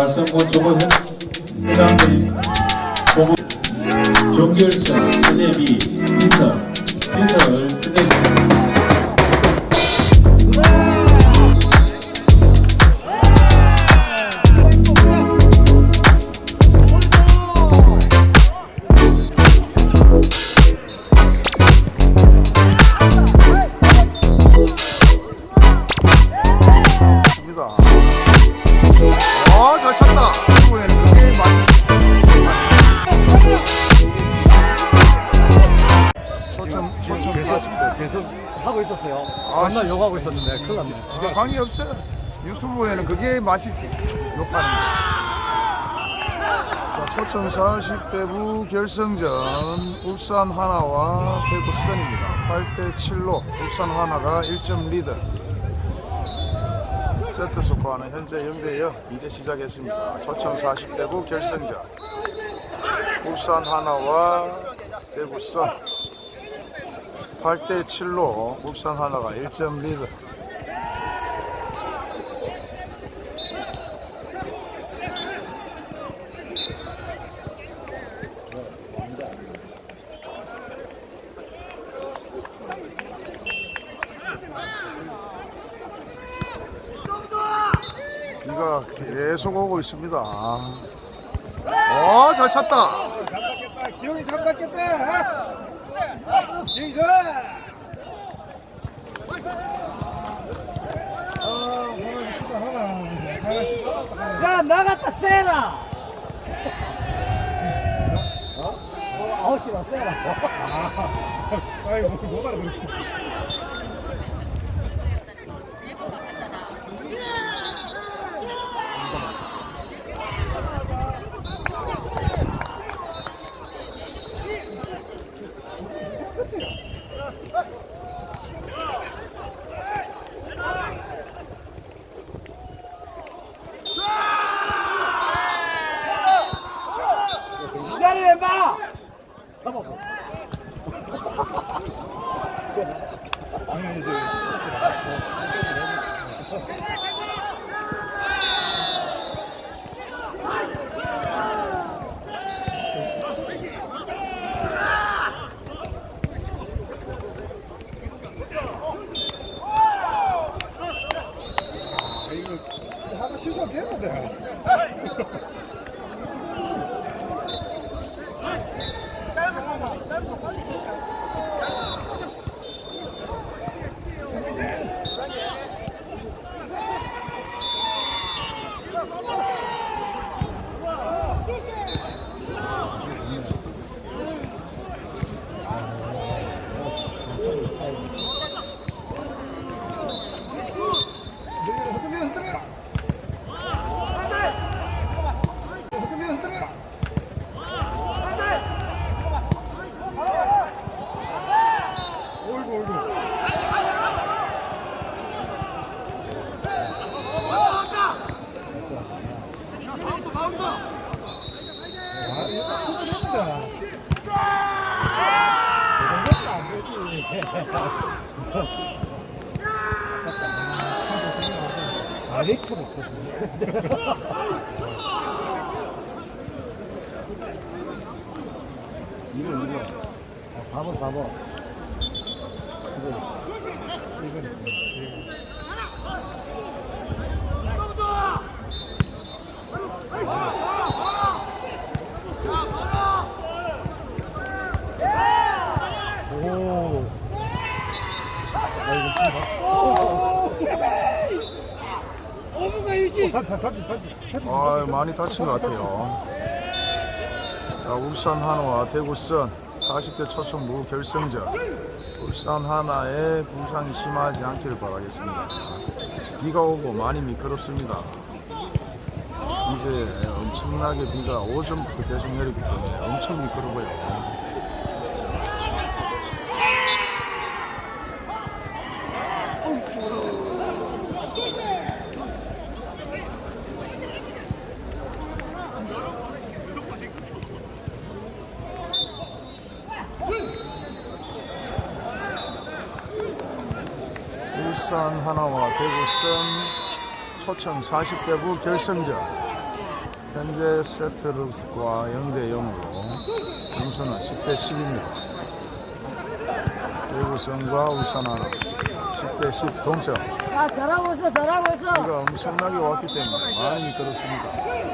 달성군 조건 회장님 보고 종결선 수제비 인석 인석을 수제비 관계 없어요. 유튜브에는 그게 맛이지. 욕하는 거. 자, 초점 40대부 결승전 울산 하나와 대구 선입니다. 8대 7로 울산 하나가 1점 리드. 세트 스코어는 현재 0대 0 이제 시작했습니다. 초점 40대부 결승전 울산 하나와 대구 선 8대 7로 울산 하나가 1점 리드. 비가 계속 오고 있습니다. 어, 잘 찼다. 기용이 좋아. 아. 하나 시사. 야 나갔다 세라 어? 아웃이라 세라 아이 뭐 뭐가 그랬어. 다친 것 같아요. 자, 울산 하나와 대구 선 40대 초청부 결승전. 울산 하나의 부상이 심하지 않기를 바라겠습니다. 비가 오고 많이 미끄럽습니다. 이제 엄청나게 비가 오전부터 계속 내리기 때문에 엄청 미끄러워요. 울산 하나와 대구선 초청 40대부 결승전 현재 세트룩스과 0대 0으로 점수는 10대 10입니다. 대구성과 울산 하나 10대 10 동점. 야, 잘하고 있어, 잘하고 있어. 비가 엄청나게 왔기 때문에 많이 들었습니다.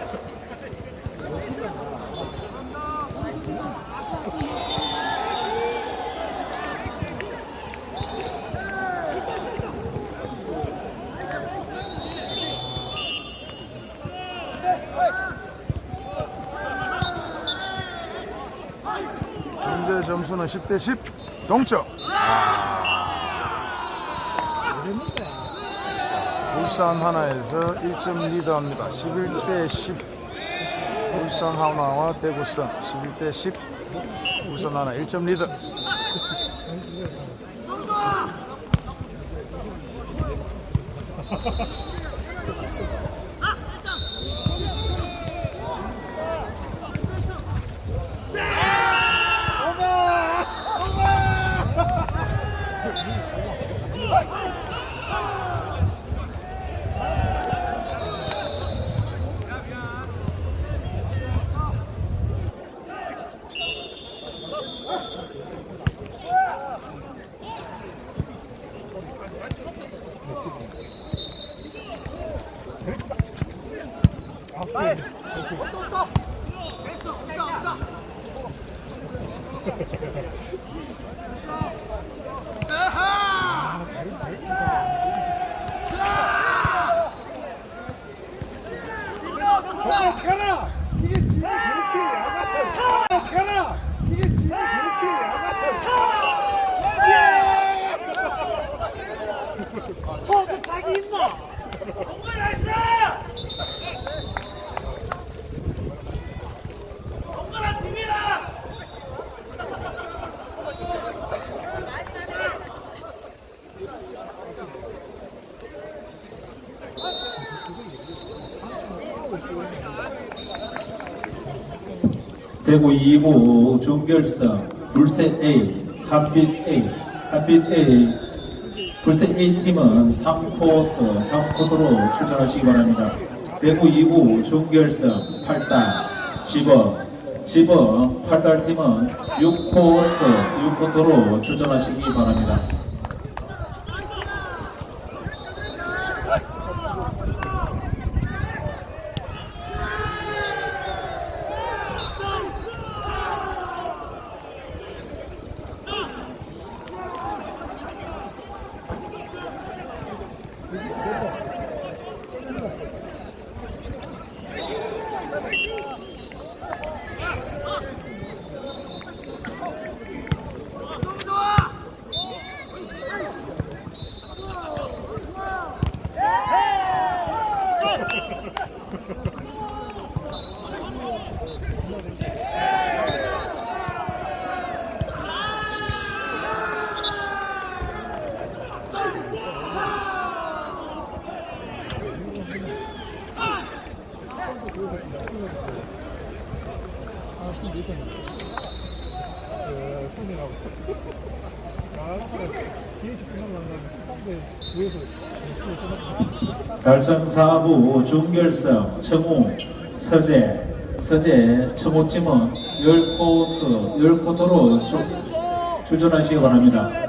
현재 점수는 10대 10 동점. 울산 하나에서 1점 리드합니다. 11대 10. 울산 하나와 대구성 11대 10. 울산 하나 1점 리드. 어떡하나 이게 집이 그렇지 야같아 어떡하나 이게 집이 그렇지 야같아 포스 타기 있나? 대구 2부 준결승 불셋 A, 한빛 A, 한빛 A, 불셋 A 팀은 3쿼터, 3쿼터로 출전하시기 바랍니다. 대구 2부 준결승 8단, 집어, 집어 8단 팀은 6쿼터, 6쿼터로 출전하시기 바랍니다. 순이라고 잘하면 뒤에서 끝나면 13대 9에서 달성 4부 준결승 청우 서재 서재 청우팀은 10쿼터 10쿼터로 주, 출전하시기 바랍니다.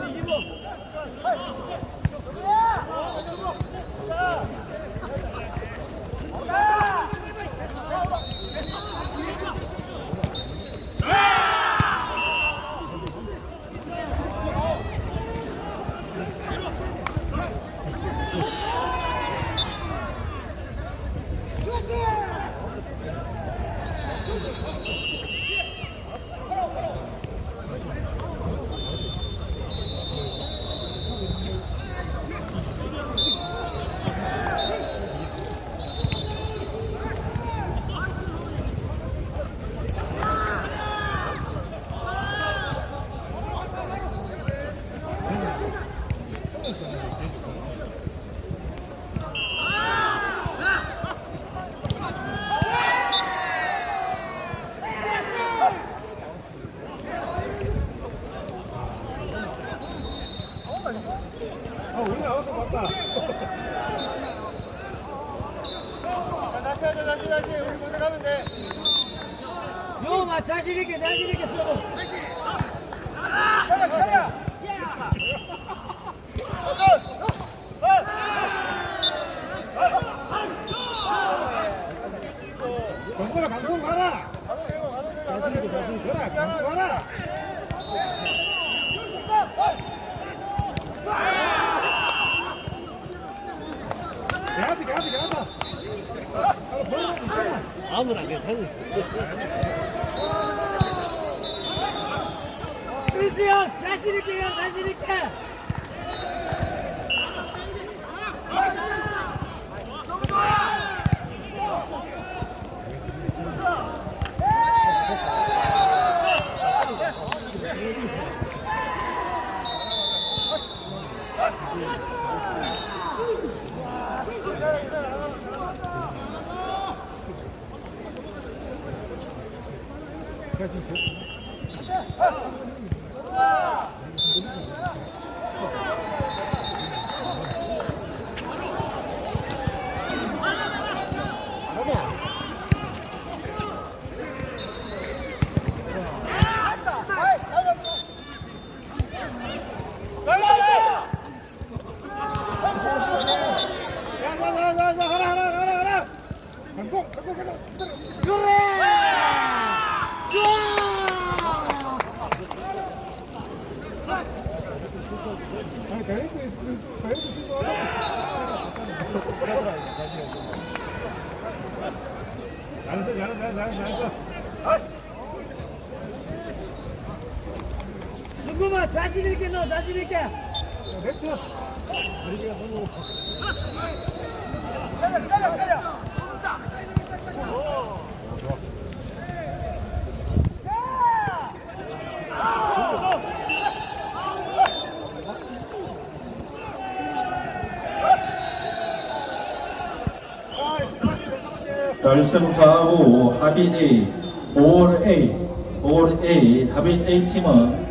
결승사하고 합인 A, 5월 A, 5월 A, 합인 A팀은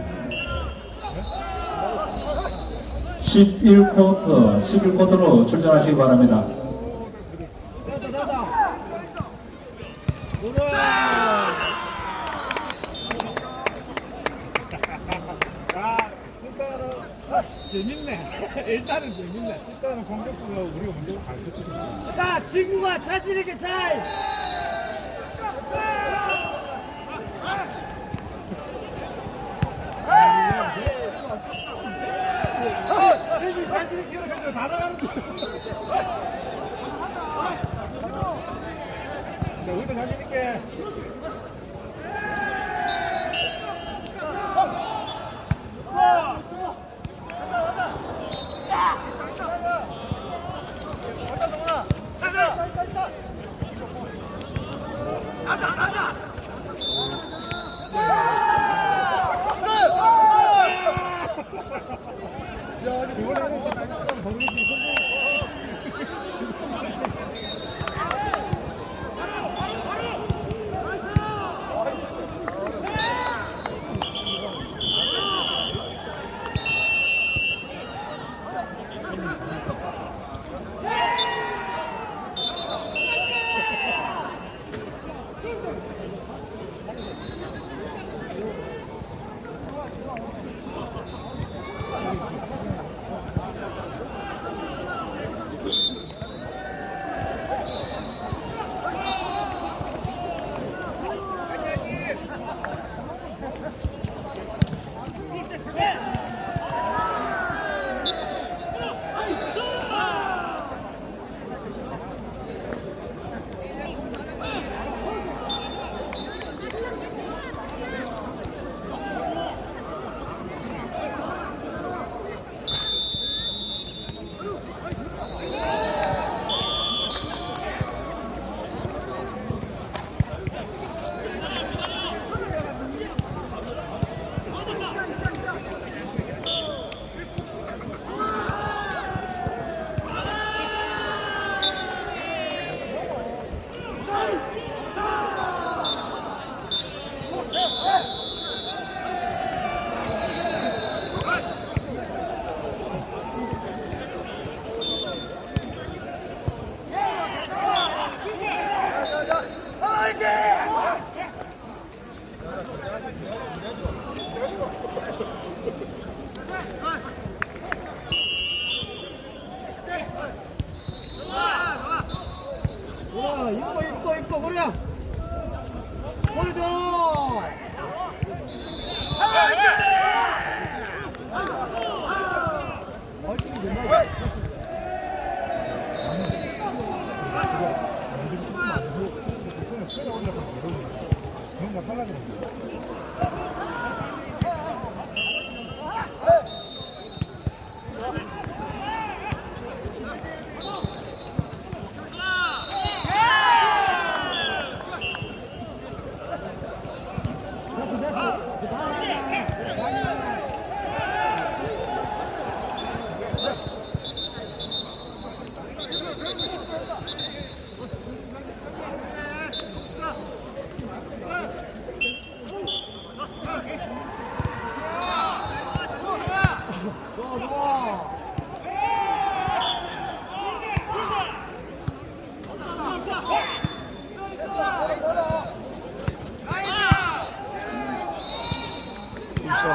11쿼터, 11쿼터로 출전하시기 바랍니다. 재밌네. 일단은 재밌네. 일단은 공격수가 우리가 먼저 가르쳐 주자. 친구가 자신있게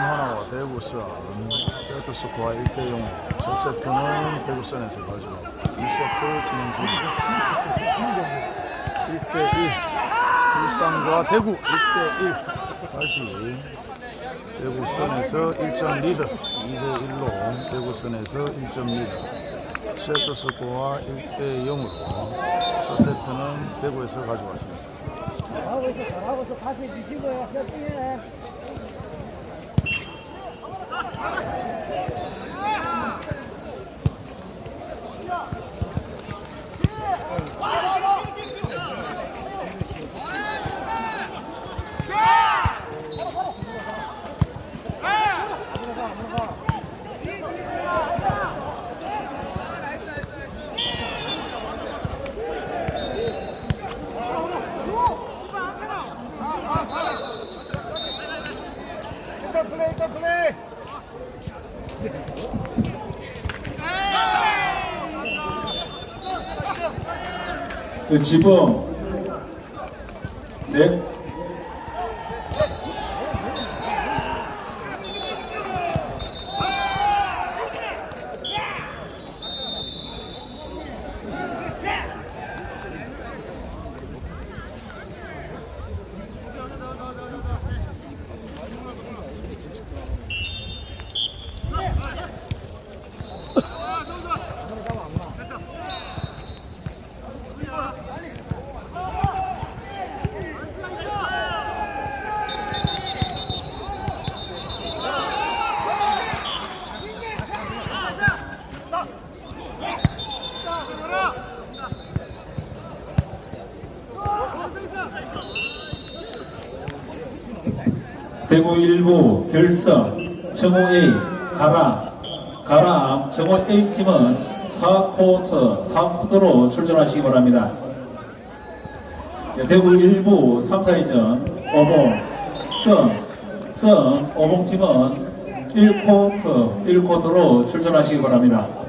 하나와 대구선 세트 스코어 1대0 첫 세트는 대구선에서 가지고 2세트 진행 중. 1대1 울산과 대구 1대1 다시 대구선에서 1점 리드. 2대1로 대구선에서 1점 리드. 세트 스코어 1대0으로 첫 세트는 대구에서 가져왔습니다. 잘하고 있어 잘하고 있어. 다시 주시고요 세팅해 지붕 919 결석 정호A 가라 가라 정호 A팀은 4쿼터 4쿼터로 출전하시기 바랍니다. 네, 대구 1부 3, 4위전 오봉 성, 성 오봉팀은 1쿼터 1쿼터로 출전하시기 바랍니다.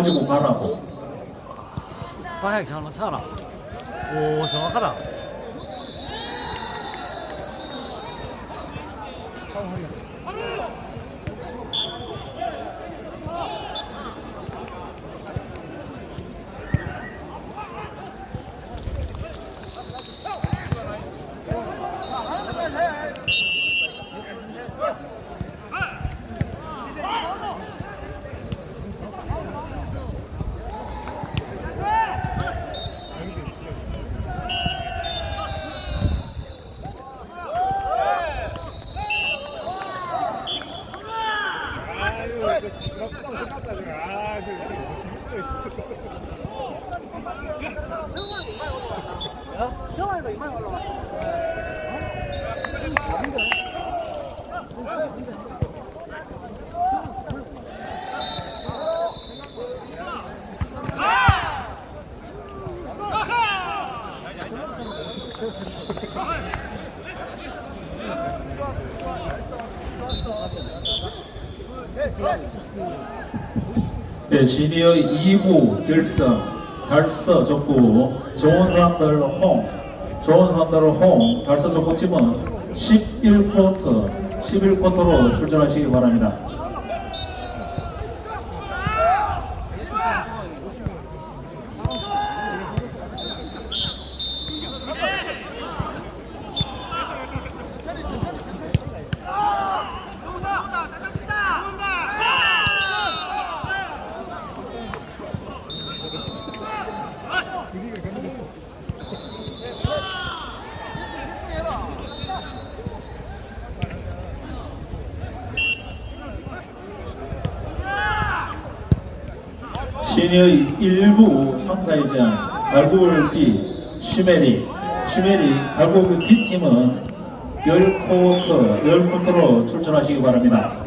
가지고 가라고. 방향 잘 맞춰라 오 정확하다 정 네, 시니어 2부 결성 달서 족구 좋은 사람들 홍 좋은 사람들 홍 달서 족구 팀은 11쿼터 11쿼터로 출전하시기 바랍니다. 3사회장 발굴 B 시메리 시메리 발굴 B팀은 10코트 10코트로 출전하시기 바랍니다.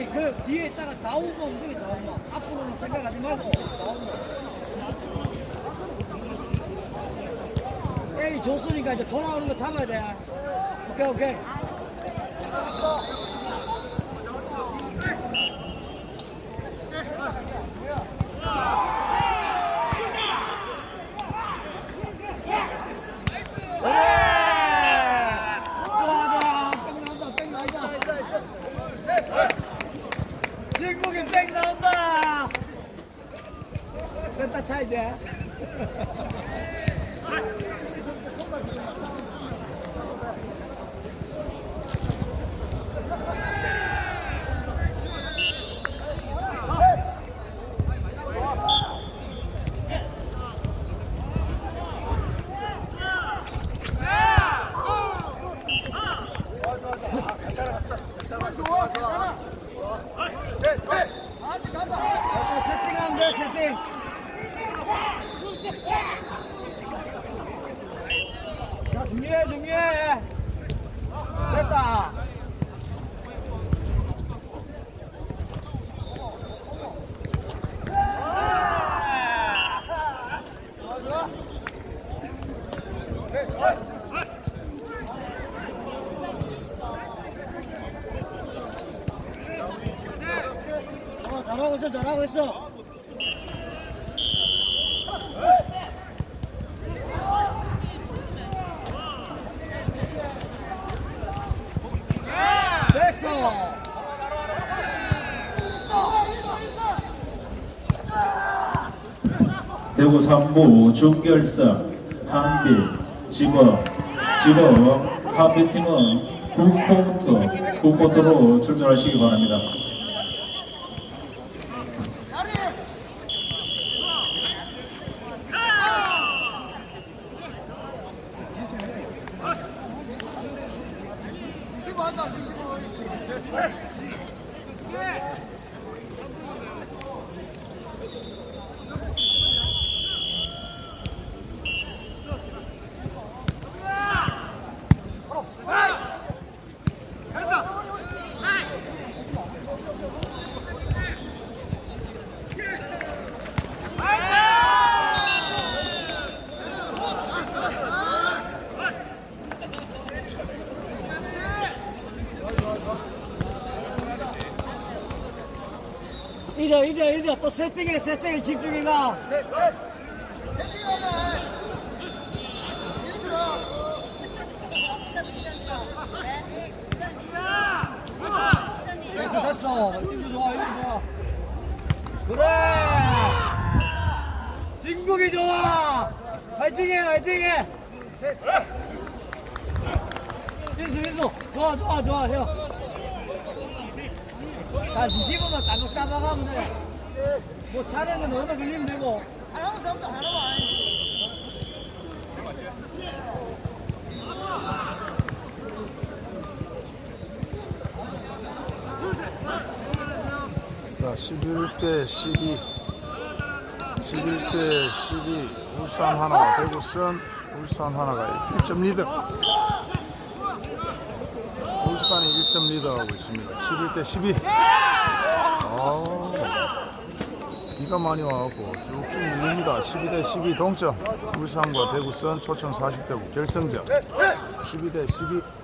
형님 그 뒤에 있다가 좌우만 움직여 좌우만 앞으로는 생각하지 말고 좌우만 에이 좋으니까 이제 돌아오는 거 잡아야 돼. 오케이 오케이 좋아 좋아 뺑 나온다 뺑 나온다 중국인 뺑 나온다 센터 차 이제 일단 세팅하면 돼 세팅 자 준비해 준비해 됐다 어, 잘하고 있어 잘하고 있어 대구 3부 준결승 한빛 지법 지법 한빛팀은 9코트 9코트로 출전하시기 바랍니다. 또 세팅해 세팅해 집중해가. 됐어 됐어. 인수 좋아 인수 좋아. 그래. 진국이 좋아. 화이팅해 화이팅해. 인수 인수. 좋아 좋아 좋아 형. 자, 20분만 따박따박 하면 돼. 뭐 차례는 얻어 걸리면 되고. 하나만 잡다, 하나만. 자, 11대 12. 11대 12. 울산 하나, 대구선 울산 하나가 1점 리드. 울산이 1점 리드하고 있습니다. 11대 12. 아, 비가 많이 와갖고 쭉쭉 밀립니다. 12대 12 동점. 울산과 대구선 초청 40대 결승전. 12대 12.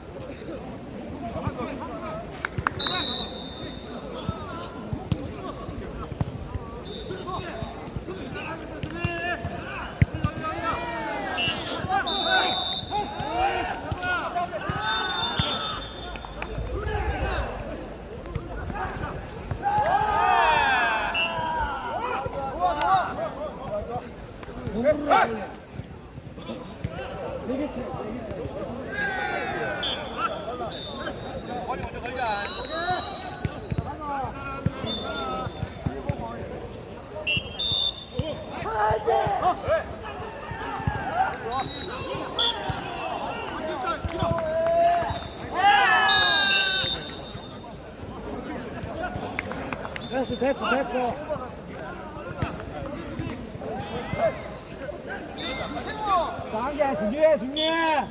단계 중요해, 중요해.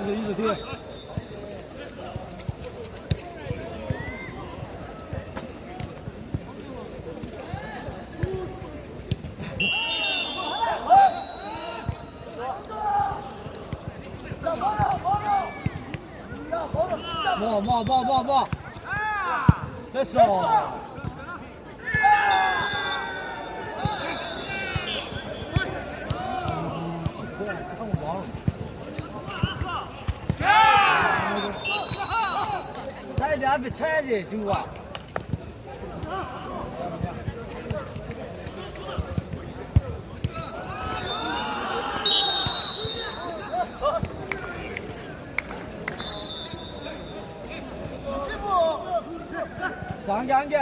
이제 이제 뒤에. 冒冒冒冒冒！啊！再上！啊！大家别拆去，听话。 자, 한 개, 한 개.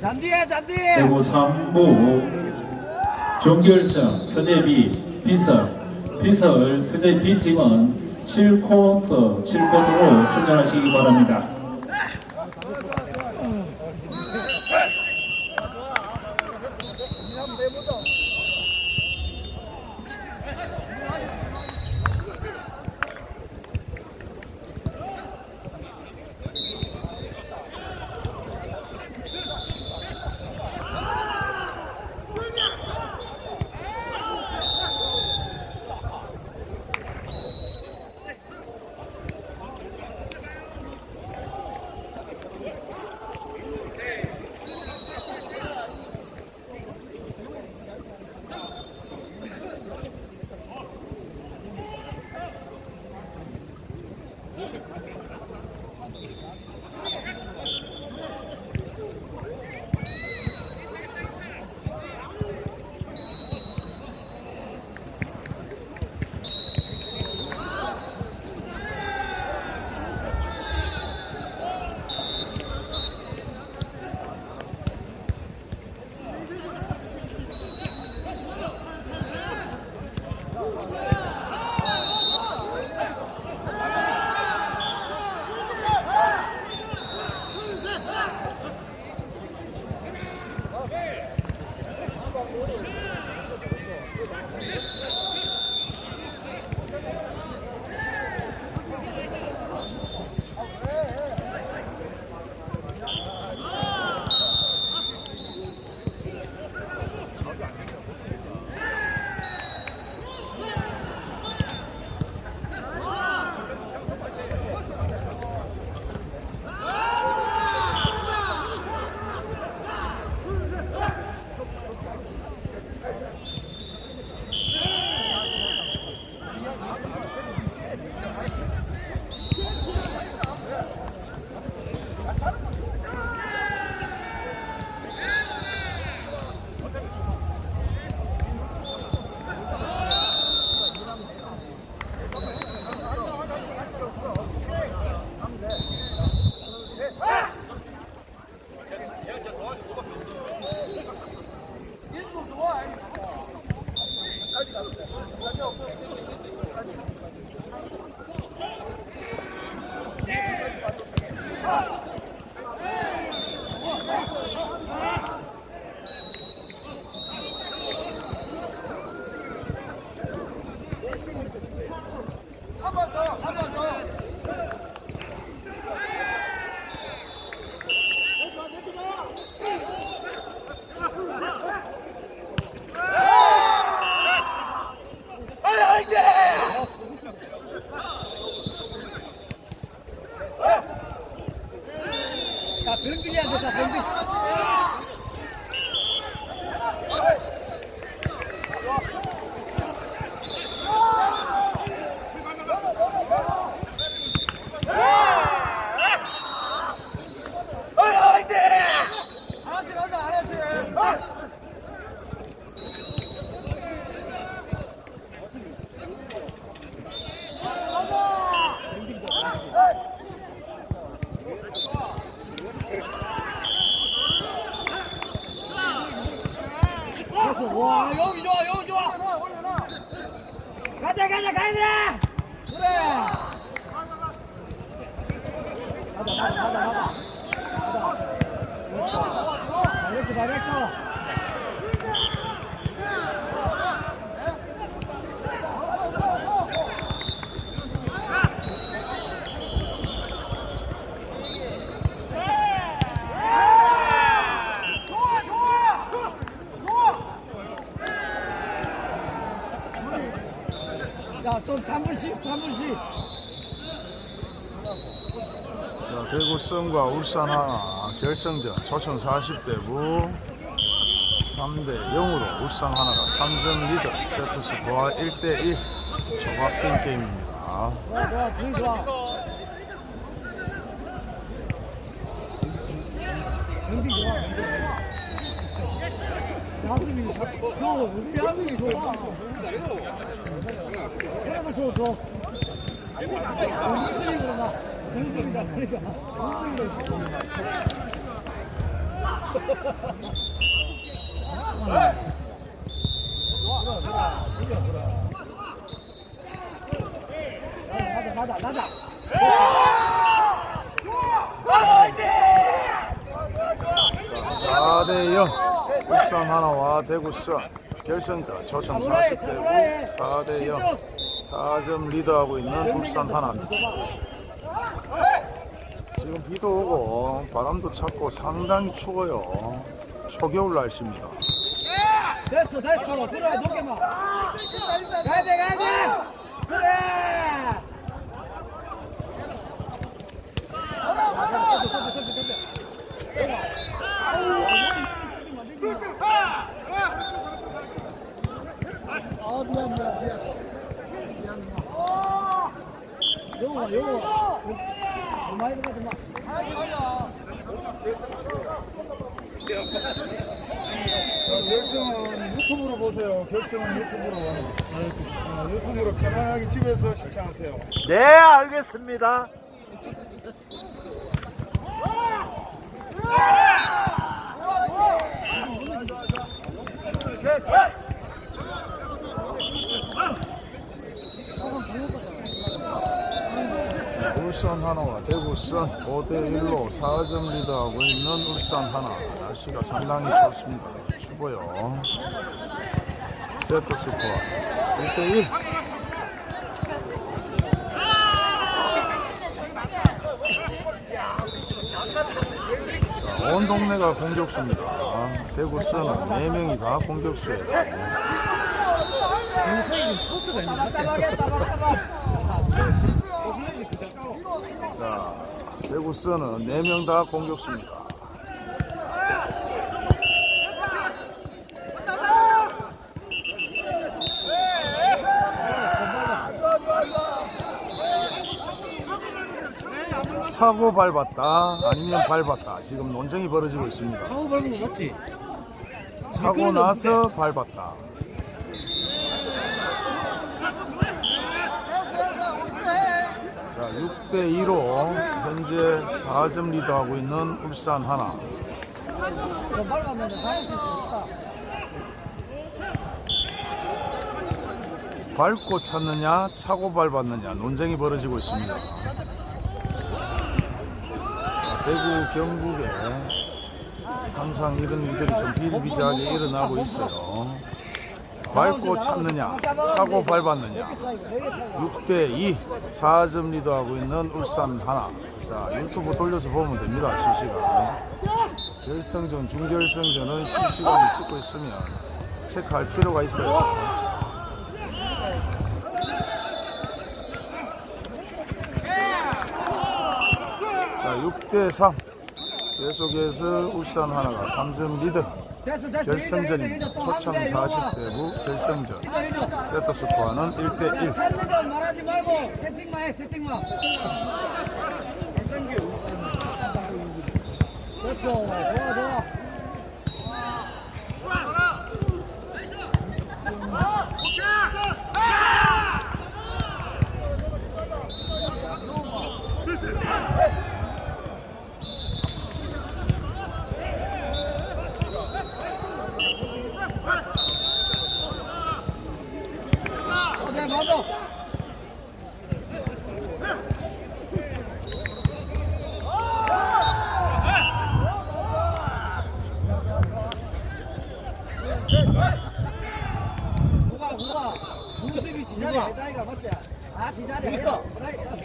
잔디해, 잔디. 대구 3부 종결승 서재비 비설 비설 서재 B팀은 7쿼터 7쿼터로 출전하시기 바랍니다. 자, 대구성과 울산 하나 결승전 초청 40대 부 3대 0으로 울산 하나가 3점 리드 세트 스코어 1대 1 조각된 게임입니다. 4대 0 울산 하나와 대구성 결승전 조천 40대부 4대 0 4점 리드하고 있는 울산 하나입니다. 비도 오고 바람도 찼고 상당히 추워요. 초겨울 날씨입니다. 됐어, 됐어. 그래, 높게만. 가야 돼, 가야 돼. 그래. 아, 미안, 미안, 미안. 미안, 미안. 영화, 영화. 얼마 이거 좀 마. 결승은 유튜브로 보세요. 결승은 유튜브로. 어, 유튜브로 편안하게 집에서 시청하세요. 네, 알겠습니다. 울산 하나와 대구선 5대1로 4점 리드하고 있는 울산 하나 날씨가 상당히 좋습니다. 추워요. 세트 스코어 1대1 온 동네가 공격수입니다. 대구선은 4명이 다 공격수예요. 자, 대구선은 4명 다 공격수입니다. 차고 밟았다 아니면 밟았다 지금 논쟁이 벌어지고 있습니다. 차고 밟은 거 맞지? 차고 나서 밟았다. 자, 6대 2로 현재 4점 리드하고 있는 울산 하나. 밟고 찼느냐, 차고 밟았느냐 논쟁이 벌어지고 있습니다. 자, 대구 경북에 항상 이런 일들이 좀 비일비재하게 일어나고 있어요. 밟고 찼느냐, 차고 밟았느냐. 6대 2 4점 리드하고 있는 울산 하나. 자 유튜브 돌려서 보면 됩니다 실시간. 결승전, 준결승전은 실시간을 찍고 있으면 체크할 필요가 있어요. 자 6대 3 계속해서 울산 하나가 3점 리드 결승전입니다. 초청 40대부 결승전. 세트 스코어는 1대1 찾는 건 말하지 말고 세팅만 해 세팅만. 됐어 좋아 좋아 어, 네, 맞아. 누가 누가 무습이 지자리 아이가 맞지? 아 지자리 아니다. 그래, 자.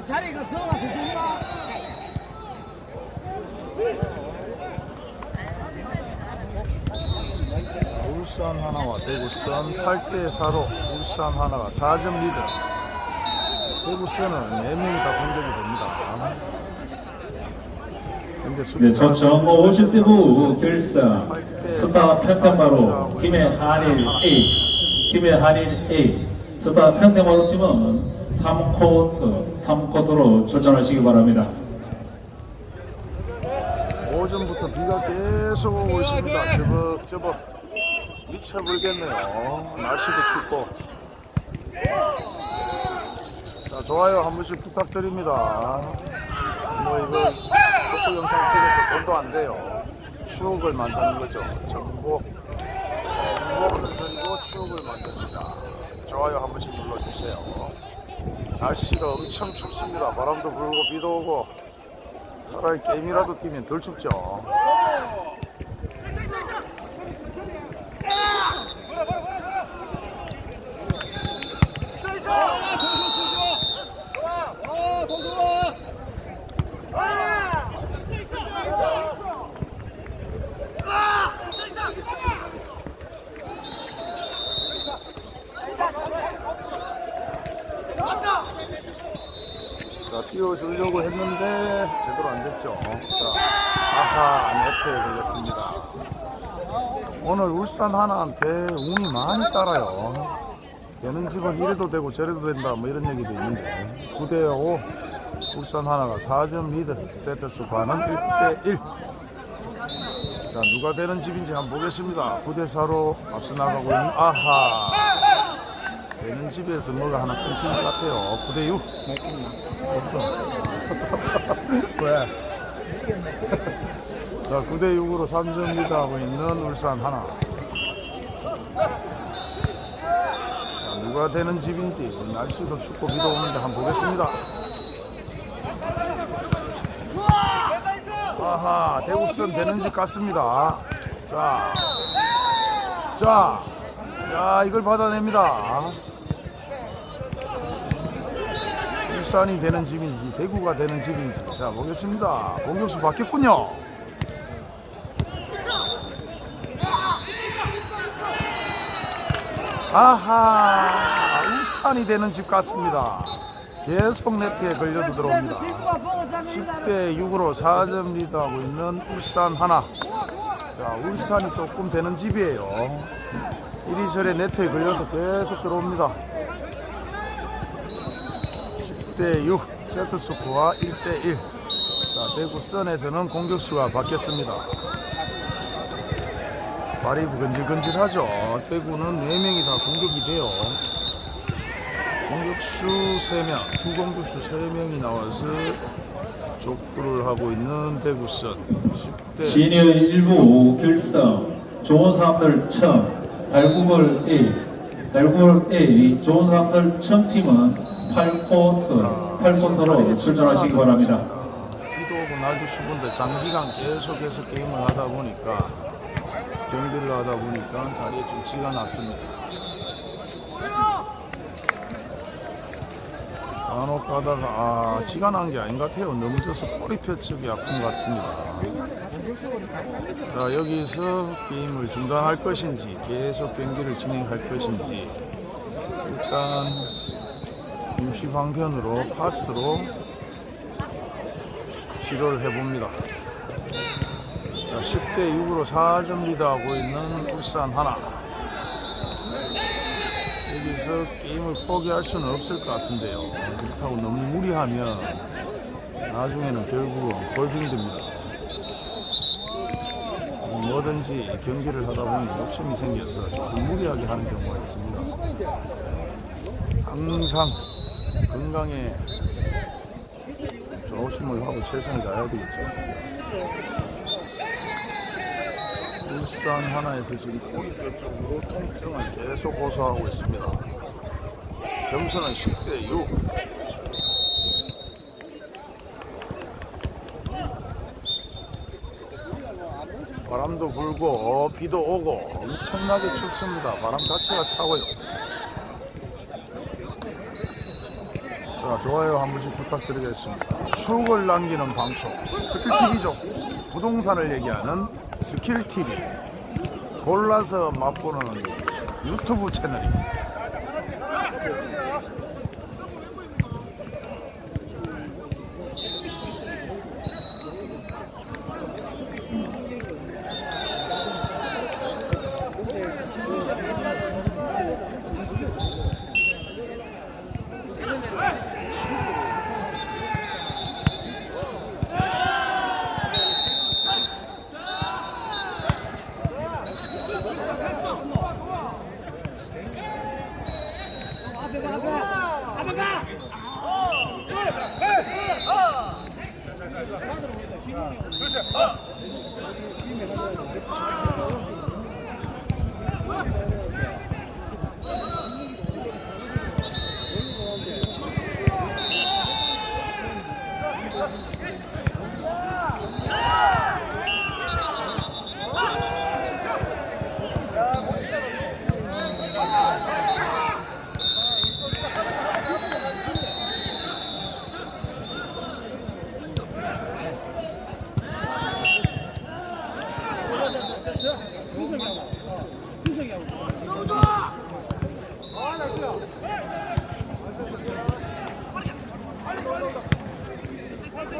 야 자리가 더 좋나? 울산 하나와 대구선 8대 4로 울산 하나가 4점 리드. 대구선은 4명이 다 공격이 됩니다. 근데 네, 수비가 초청 50대부 결승 스타 평택마루 김해 한일 A. 김해 한일 A. 스타 평택마루 팀은 3코트 3코트로 출전하시기 바랍니다. 오전부터 비가 계속 오고 있습니다. 저벅 저벅 미쳐불겠네요. 날씨도 춥고. 자 좋아요 한 번씩 부탁드립니다. 뭐 이거 축구 영상 찍어서 돈도 안 돼요. 추억을 만드는 거죠. 정보 정보를 드리고 추억을 만듭니다. 좋아요 한 번씩 눌러주세요. 날씨가 엄청 춥습니다. 바람도 불고 비도 오고 차라리 게임이라도 뛰면 덜 춥죠. 자, 띄워주려고 했는데 제대로 안 됐죠. 자, 아하, 네트에 걸렸습니다. 오늘 울산 하나한테 운이 많이 따라요. 되는 집은 이래도 되고 저래도 된다 뭐 이런 얘기도 있는데 9대5 울산 하나가 4점 리드 세트 스코어는 1대1 자 누가 되는 집인지 한번 보겠습니다 9대4로 앞서 나가고 있는 아하 되는 집에서 뭐가 하나 끊긴 것 같아요 9대6 없어 왜? 자 9대6으로 3점 리드하고 있는 울산 하나 자, 누가 되는 집인지 날씨도 춥고 비도 오는데 한번 보겠습니다. 아하, 대구선 되는 집 같습니다. 자, 자, 야, 이걸 받아냅니다. 울산이 되는 집인지, 대구가 되는 집인지. 자, 보겠습니다. 공격수 바뀌었군요. 아하 울산이 되는 집 같습니다 계속 네트에 걸려서 들어옵니다 10대 6으로 4점 리드하고 있는 울산 하나 자 울산이 조금 되는 집이에요 이리저리 네트에 걸려서 계속 들어옵니다 10대 6 세트 스코어 1대 1 자 대구 선에서는 공격수가 바뀌었습니다 발이 근질근질하죠. 대구는 4명이 다 공격이 돼요. 공격수 3명, 주공격수 3명이 나와서 족구를 하고 있는 대구선 10대 시니어 1부 결성 사람들 청 달구벌 A 달구벌 A 좋은 사람들 청 팀은 8코트 8코트로 출전하시기 바랍니다. 비도 오고 날도 추운데 장기간 계속해서 게임을 하다 보니까 경기를 하다 보니까 다리에 좀 쥐가 났습니다. 간혹 가다가 아 쥐가 난 게 아닌 것 같아요. 넘어져서 꼬리 펴쪽이 아픈 것 같습니다. 자 여기서 게임을 중단할 것인지 계속 경기를 진행할 것인지 일단 임시 방편으로 파스로 치료를 해봅니다. 자, 10대 6으로 4점 리드하고 있는 울산 하나. 여기서 게임을 포기할 수는 없을 것 같은데요. 그렇다고 너무 무리하면 나중에는 결국은 골 힘듭니다. 뭐든지 경기를 하다 보니 욕심이 생겨서 무리하게 하는 경우가 있습니다. 항상 건강에 조심을 하고 최선을 다해야 되겠죠. 울산 하나에서 지금 꼬리뼈 쪽으로 통증을 계속 호소하고 있습니다. 점수는 10대 6. 바람도 불고 비도 오고 엄청나게 춥습니다. 바람 자체가 차고요. 자, 좋아요 한 번씩 부탁드리겠습니다. 추억을 남기는 방송 스킬TV죠. 부동산을 얘기하는 스킬TV. 골라서 맛보는 유튜브 채널입니다.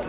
네,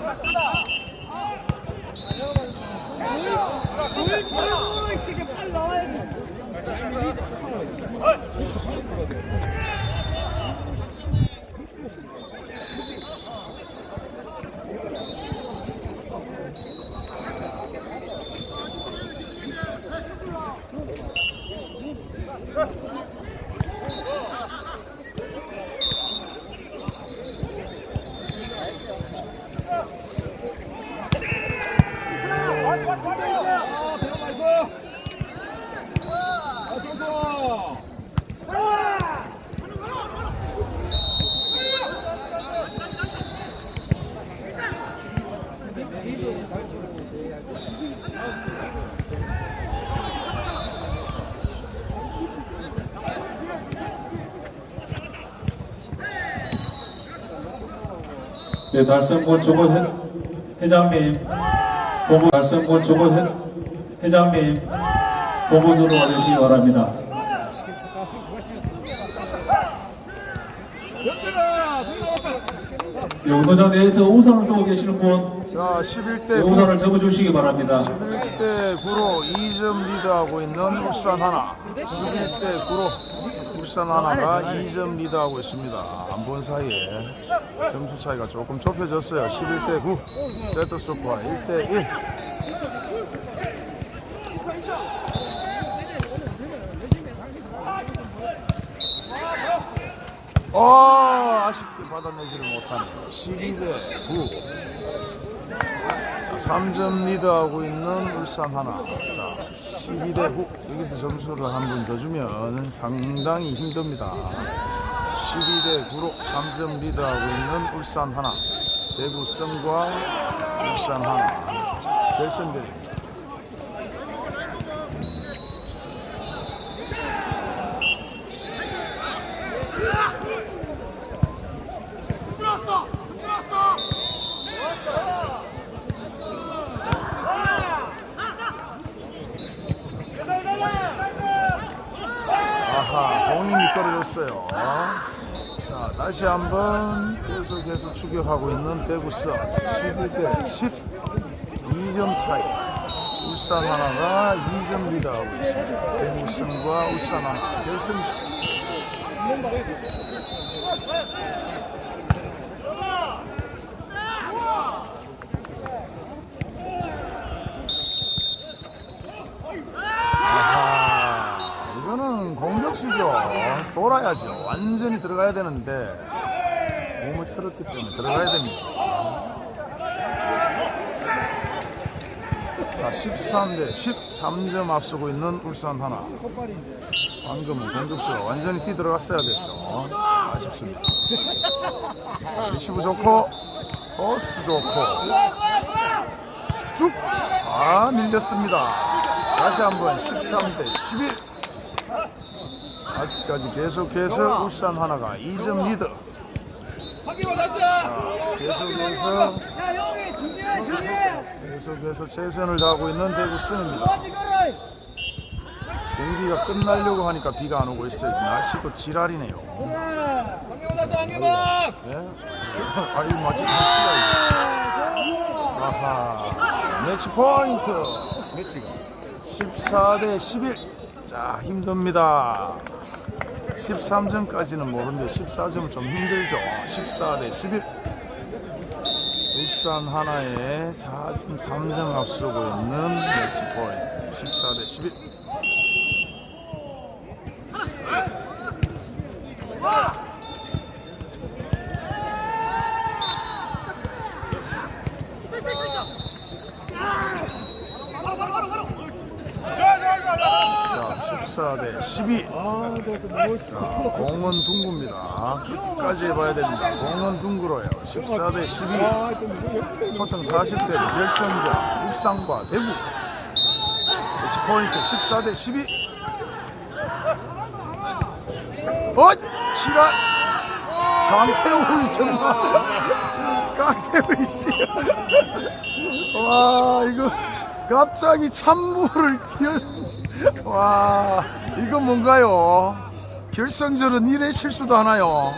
회, 회장님, 조고 회, 회장님, 본부소로 와주시기 바랍니다. 네, 운동장 내에서 우산을 쓰고 계시는 분, 자, 11대 네, 9. 우산을 접어주시기 바랍니다. 11대 9로 2점 리드하고 있는 울산 하나. 11대 9로 울산 하나가 2점 리드하고 있습니다. 안 본 사이에 점수 차이가 조금 좁혀졌어요. 11대 9 세트 스코어 1대 1. 어 아쉽게 받아내지를 못하네 12대 9. 자, 3점 리드하고 있는 울산 하나. 자, 12대 9. 여기서 점수를 한 번 더 주면 상당히 힘듭니다. 12대 9로 3점 리드하고 있는 울산 하나. 대구 성과 울산 하나. 결승전입니다. 아하, 공이 미끄러졌어요. 자, 다시 한번 계속해서 추격하고 있는 대구성 12대 10, 2점 차이. 울산 하나가 2점 리드하고 있습니다. 대구성과 울산 하나 결승전. 아하, 이거는 공격수죠. 돌아야죠. 완전히 들어가야 되는데 몸을 틀었기 때문에 들어가야 됩니다. 자, 13대 13점 앞서고 있는 울산 하나. 방금은 공격수가 완전히 뛰 들어갔어야 됐죠. 아쉽습니다. 리시브 좋고 코스 좋고 쭉! 아 밀렸습니다. 다시 한번 13대 11. 아직까지 계속해서 울산 하나가 2점 리드. 자, 계속해서 계속해서 최선을 다하고 있는 대구 승입니다. 경기가 끝나려고 하니까 비가 안 오고 있어요. 날씨도 지랄이네요. 예? 아, 이 마치 매치가 있네. 아하. 매치 포인트. 매치가. 14 대 11. 자, 힘듭니다. 13점까지는 모르는데 14점은 좀 힘들죠. 14 대 11. 울산 하나에 43점 앞서고 있는 매치 포인트. 14 대 11. 자, 14대 12. 자, 공은 둥구입니다. 끝까지 해봐야 됩니다. 공은 둥구로요. 14대 12. 초청 40대 결승전 울산과 대구. 매치 포인트 14대 12. 어, 지랄. 강태우이 정말. 강태우이 씨. 와, 이거 갑자기 찬물을 튀어. 와, 이거 뭔가요? 결승전은 이래 실수도 하나요?